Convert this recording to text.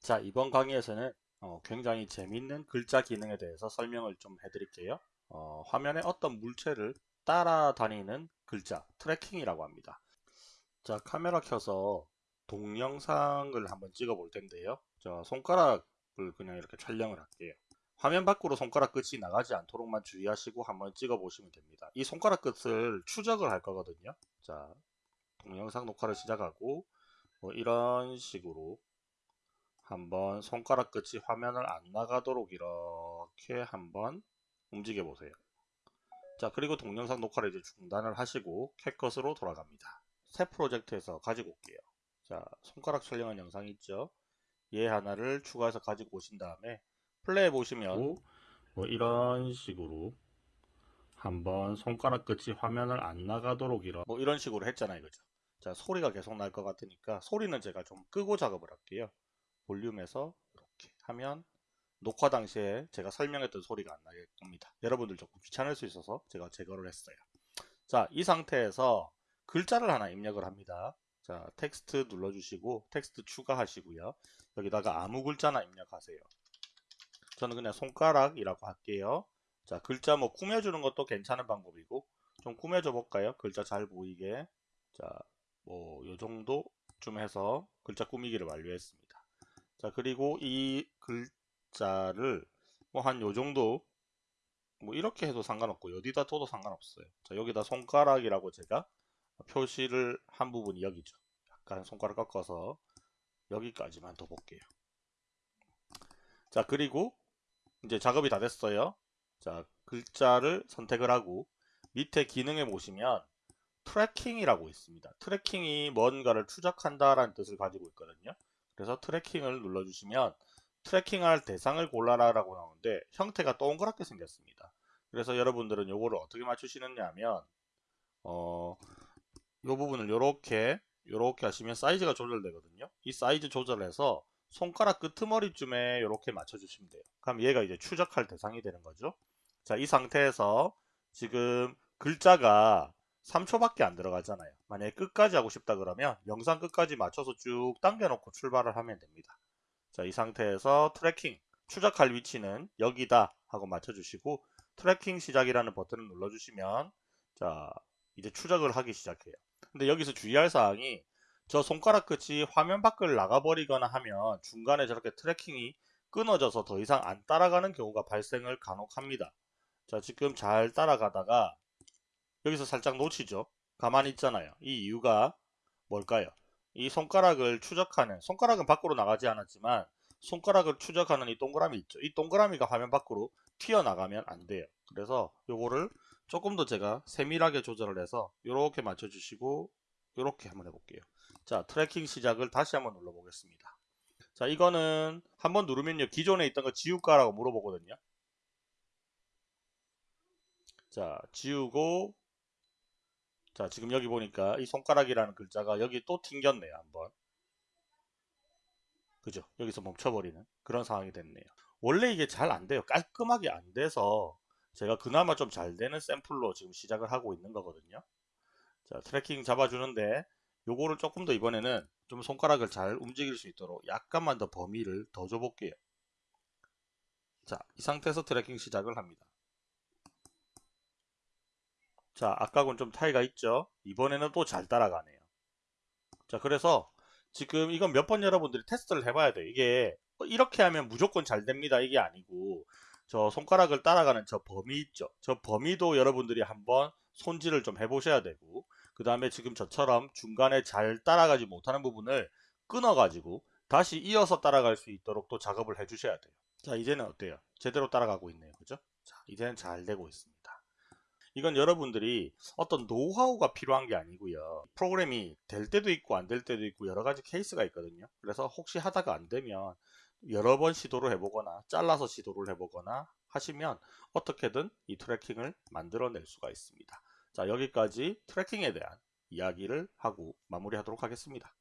자 이번 강의에서는 어, 굉장히 재밌는 글자 기능에 대해서 설명을 좀 해드릴게요. 어, 화면에 어떤 물체를 따라다니는 글자 tracking이라고 합니다. 자 카메라 켜서 동영상을 한번 찍어 볼 텐데요. 자 손가락을 그냥 이렇게 촬영을 할게요. 화면 밖으로 손가락 끝이 나가지 않도록만 주의하시고 한번 찍어 보시면 됩니다. 이 손가락 끝을 추적을 할 거거든요. 자 동영상 녹화를 시작하고 뭐 이런 식으로 한번 손가락 끝이 화면을 안 나가도록 이렇게 한번 움직여 보세요. 자 그리고 동영상 녹화를 이제 중단을 하시고 캡컷으로 돌아갑니다. 새 프로젝트에서 가지고 올게요. 자 손가락 촬영한 영상 있죠? 얘 하나를 추가해서 가지고 오신 다음에 플레이 보시면 뭐 이런 식으로 한번 손가락 끝이 화면을 안 나가도록 이런 뭐 이런 식으로 했잖아요 그죠 자 소리가 계속 날 것 같으니까 소리는 제가 좀 끄고 작업을 할게요 볼륨에서 이렇게 하면 녹화 당시에 제가 설명했던 소리가 안 나게 겁니다. 여러분들 조금 귀찮을 수 있어서 제가 제거를 했어요. 자, 이 상태에서 글자를 하나 입력을 합니다. 자, 텍스트 눌러주시고 텍스트 추가하시고요. 여기다가 아무 글자나 입력하세요. 저는 그냥 손가락이라고 할게요. 자, 글자 뭐 꾸며주는 것도 괜찮은 방법이고 좀 꾸며줘 볼까요? 글자 잘 보이게. 자, 뭐 요 정도쯤 해서 글자 꾸미기를 완료했습니다. 자 그리고 이 글자를 뭐 한 요정도 뭐 이렇게 해도 상관없고 어디다 둬도 상관없어요. 자 여기다 손가락이라고 제가 표시를 한 부분이 여기죠. 약간 손가락 꺾어서 여기까지만 더 볼게요. 자 그리고 이제 작업이 다 됐어요. 자 글자를 선택을 하고 밑에 기능에 보시면 tracking이라고 있습니다. tracking이 뭔가를 추적한다 라는 뜻을 가지고 있거든요 그래서 tracking을 눌러주시면 tracking할 대상을 골라라 라고 나오는데 형태가 동그랗게 생겼습니다. 그래서 여러분들은 요거를 어떻게 맞추시느냐 하면 어, 요 부분을 요렇게 요렇게 하시면 사이즈가 조절되거든요. 이 사이즈 조절해서 손가락 끄트머리쯤에 요렇게 맞춰주시면 돼요. 그럼 얘가 이제 추적할 대상이 되는 거죠. 자, 이 상태에서 지금 글자가 3초밖에 안 들어가잖아요. 만약에 끝까지 하고 싶다 그러면 영상 끝까지 맞춰서 쭉 당겨놓고 출발을 하면 됩니다. 자, 이 상태에서 tracking, 추적할 위치는 여기다 하고 맞춰주시고 tracking 시작이라는 버튼을 눌러주시면 자, 이제 추적을 하기 시작해요. 근데 여기서 주의할 사항이 저 손가락 끝이 화면 밖을 나가버리거나 하면 중간에 저렇게 tracking이 끊어져서 더 이상 안 따라가는 경우가 발생을 간혹 합니다. 자, 지금 잘 따라가다가 여기서 살짝 놓치죠. 가만히 있잖아요. 이 이유가 뭘까요? 이 손가락을 추적하는 손가락은 밖으로 나가지 않았지만 손가락을 추적하는 이 동그라미 있죠. 이 동그라미가 화면 밖으로 튀어나가면 안 돼요. 그래서 요거를 조금 더 제가 세밀하게 조절을 해서 이렇게 맞춰주시고 이렇게 한번 해볼게요. 자 tracking 시작을 다시 한번 눌러보겠습니다. 자 이거는 한번 누르면요 기존에 있던 거 지울까라고 물어보거든요. 자 지우고 자 지금 여기 보니까 이 손가락이라는 글자가 여기 또 튕겼네요 한번. 그죠? 여기서 멈춰버리는 그런 상황이 됐네요. 원래 이게 잘 안 돼요. 깔끔하게 안 돼서 제가 그나마 좀 잘 되는 샘플로 지금 시작을 하고 있는 거거든요. 자 tracking 잡아주는데 요거를 조금 더 이번에는 좀 손가락을 잘 움직일 수 있도록 약간만 더 범위를 더 줘볼게요. 자 이 상태에서 tracking 시작을 합니다 자 아까하고는 좀 차이가 있죠? 이번에는 또 잘 따라가네요. 자 그래서 지금 이건 몇 번 여러분들이 테스트를 해봐야 돼요. 이게 이렇게 하면 무조건 잘 됩니다. 이게 아니고 저 손가락을 따라가는 저 범위 있죠? 저 범위도 여러분들이 한번 손질을 좀 해보셔야 되고 그 다음에 지금 저처럼 중간에 잘 따라가지 못하는 부분을 끊어 가지고 다시 이어서 따라갈 수 있도록 또 작업을 해 주셔야 돼요. 자 이제는 어때요? 제대로 따라가고 있네요. 그죠? 자 이제는 잘 되고 있습니다 이건 여러분들이 어떤 노하우가 필요한 게 아니고요. 프로그램이 될 때도 있고 안 될 때도 있고 여러 가지 케이스가 있거든요. 그래서 혹시 하다가 안 되면 여러 번 시도를 해보거나 잘라서 시도를 해보거나 하시면 어떻게든 이 tracking을 만들어낼 수가 있습니다. 자 여기까지 tracking에 대한 이야기를 하고 마무리하도록 하겠습니다.